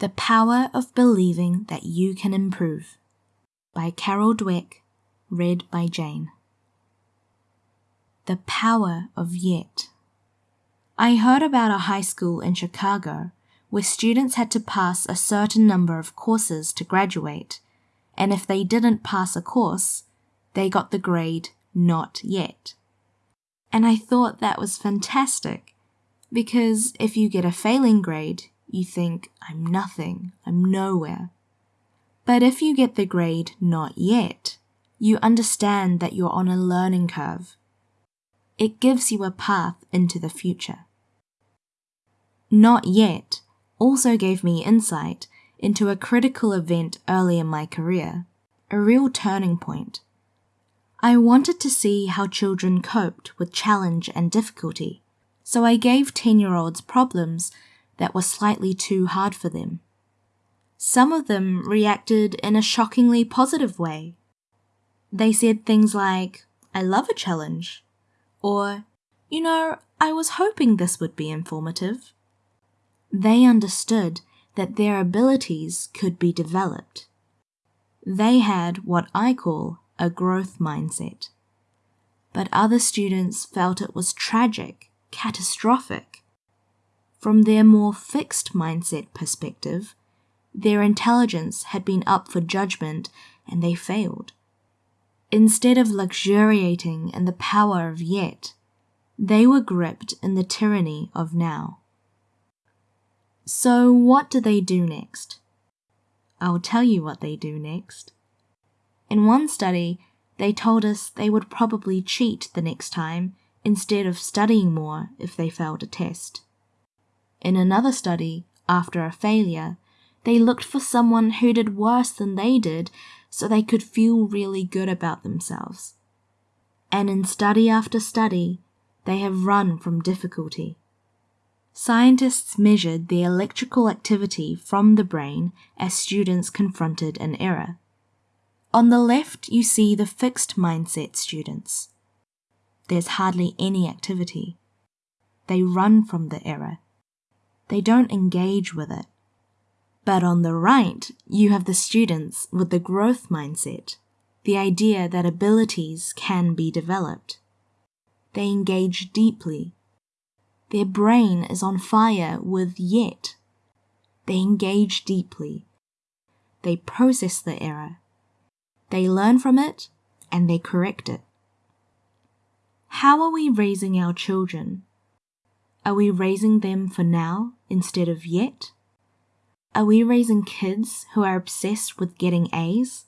The Power of Believing That You Can Improve by Carol Dweck, read by Jane. The Power of Yet. I heard about a high school in Chicago where students had to pass a certain number of courses to graduate, and if they didn't pass a course, they got the grade not yet. And I thought that was fantastic because if you get a failing grade, you think, I'm nothing, I'm nowhere. But if you get the grade not yet, you understand that you're on a learning curve. It gives you a path into the future. Not yet also gave me insight into a critical event early in my career, a real turning point. I wanted to see how children coped with challenge and difficulty, so I gave 10 year olds problems that were slightly too hard for them. Some of them reacted in a shockingly positive way. They said things like, I love a challenge, or, you know, I was hoping this would be informative. They understood that their abilities could be developed. They had what I call a growth mindset. But other students felt it was tragic, catastrophic. From their more fixed mindset perspective, their intelligence had been up for judgment and they failed. Instead of luxuriating in the power of yet, they were gripped in the tyranny of now. So, what do they do next? I'll tell you what they do next. In one study, they told us they would probably cheat the next time instead of studying more if they failed a test. In another study, after a failure, they looked for someone who did worse than they did so they could feel really good about themselves. And in study after study, they have run from difficulty. Scientists measured the electrical activity from the brain as students confronted an error. On the left, you see the fixed mindset students. There's hardly any activity. They run from the error. They don't engage with it. But on the right, you have the students with the growth mindset, the idea that abilities can be developed. They engage deeply. Their brain is on fire with yet. They engage deeply. They process the error they learn from it and they correct it. How are we raising our children? Are we raising them for now instead of yet? Are we raising kids who are obsessed with getting A's?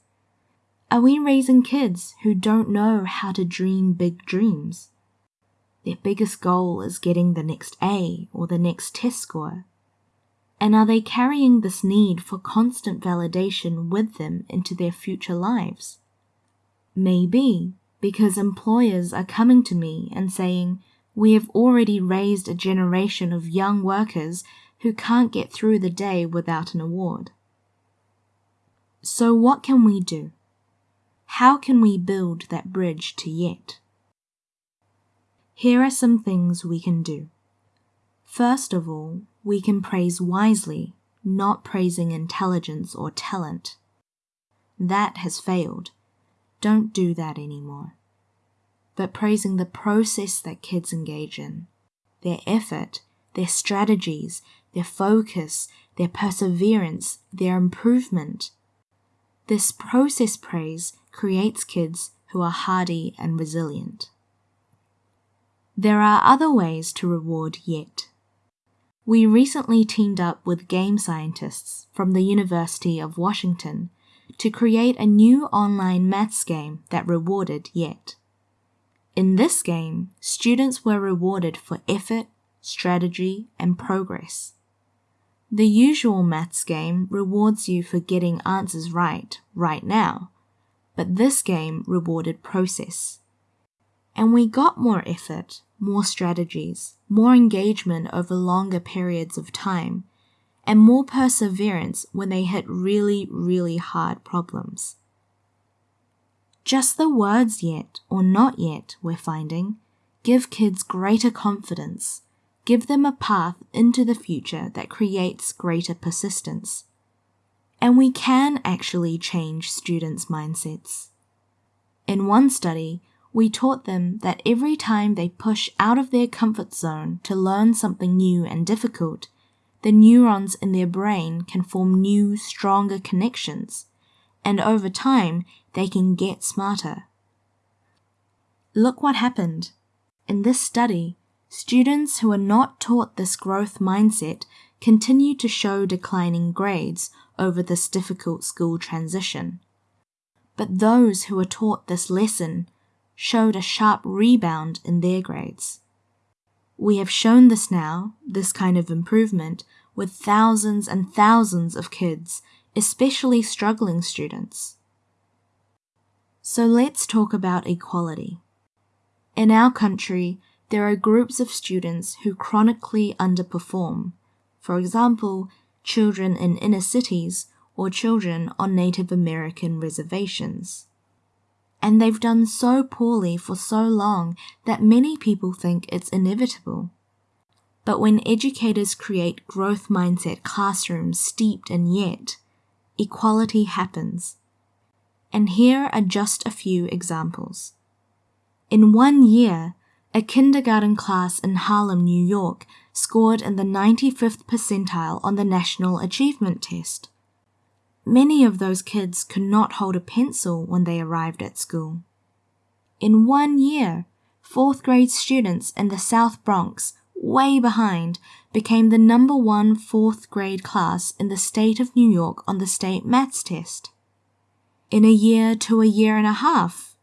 Are we raising kids who don't know how to dream big dreams? Their biggest goal is getting the next A or the next test score. And are they carrying this need for constant validation with them into their future lives? Maybe because employers are coming to me and saying, We have already raised a generation of young workers who can't get through the day without an award. So, what can we do? How can we build that bridge to yet? Here are some things we can do. First of all, we can praise wisely, not praising intelligence or talent. That has failed. Don't do that anymore. But praising the process that kids engage in, their effort, their strategies, their focus, their perseverance, their improvement. This process praise creates kids who are hardy and resilient. There are other ways to reward yet. We recently teamed up with game scientists from the University of Washington to create a new online maths game that rewarded Yet. In this game, students were rewarded for effort, strategy, and progress. The usual maths game rewards you for getting answers right right now, but this game rewarded process. And we got more effort, more strategies, more engagement over longer periods of time, and more perseverance when they hit really, really hard problems. Just the words yet or not yet, we're finding, give kids greater confidence, give them a path into the future that creates greater persistence. And we can actually change students' mindsets. In one study, we taught them that every time they push out of their comfort zone to learn something new and difficult, the neurons in their brain can form new, stronger connections, and over time, they can get smarter. Look what happened. In this study, students who are not taught this growth mindset continue to show declining grades over this difficult school transition. But those who are taught this lesson showed a sharp rebound in their grades. We have shown this now, this kind of improvement, with thousands and thousands of kids, especially struggling students. So let's talk about equality. In our country, there are groups of students who chronically underperform. For example, children in inner cities or children on Native American reservations and they've done so poorly for so long that many people think it's inevitable. But when educators create growth mindset classrooms steeped in yet, equality happens. And here are just a few examples. In one year, a kindergarten class in Harlem, New York scored in the 95th percentile on the National Achievement Test. Many of those kids could not hold a pencil when they arrived at school. In one year, fourth grade students in the South Bronx, way behind, became the number one fourth grade class in the state of New York on the state maths test. In a year to a year and a half,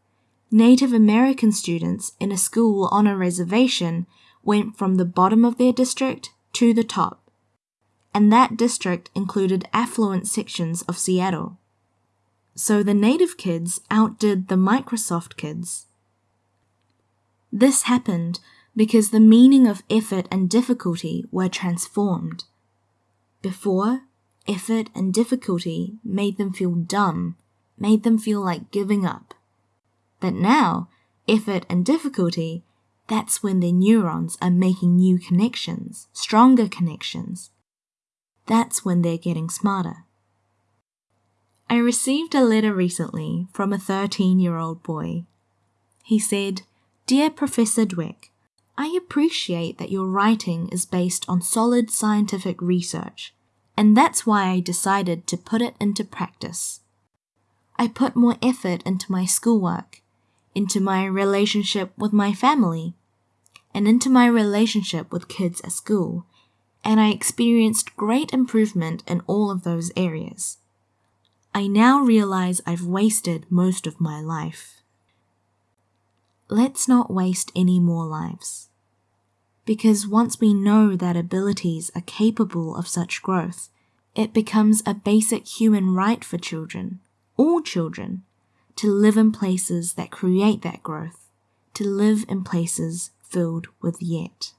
Native American students in a school on a reservation went from the bottom of their district to the top and that district included affluent sections of Seattle. So the native kids outdid the Microsoft kids. This happened because the meaning of effort and difficulty were transformed. Before, effort and difficulty made them feel dumb, made them feel like giving up. But now, effort and difficulty, that's when their neurons are making new connections, stronger connections, that's when they're getting smarter. I received a letter recently from a 13 year old boy. He said, Dear Professor Dweck, I appreciate that your writing is based on solid scientific research, and that's why I decided to put it into practice. I put more effort into my schoolwork, into my relationship with my family, and into my relationship with kids at school, and I experienced great improvement in all of those areas. I now realize I've wasted most of my life. Let's not waste any more lives. Because once we know that abilities are capable of such growth, it becomes a basic human right for children, all children, to live in places that create that growth, to live in places filled with yet.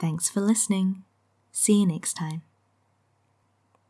Thanks for listening. See you next time.